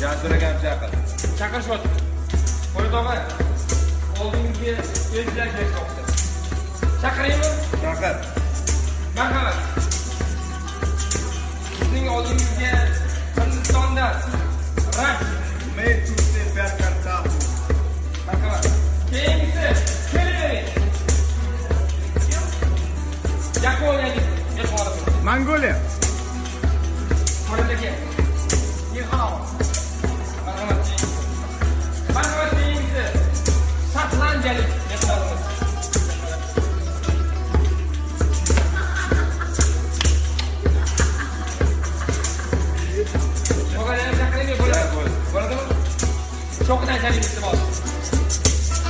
jasur chaqir chaqirishyapti qo'yit og'a oldingi elchilar kelishyapti chaqiraymi chaqir marhamat sizning oldingizga hindistondan rang marhamat keyingisi kelavering yaponiyaning mehmoni mongoliya qo'lidagi tanjalik mehmonimiz cho'qqidan chalingiz libos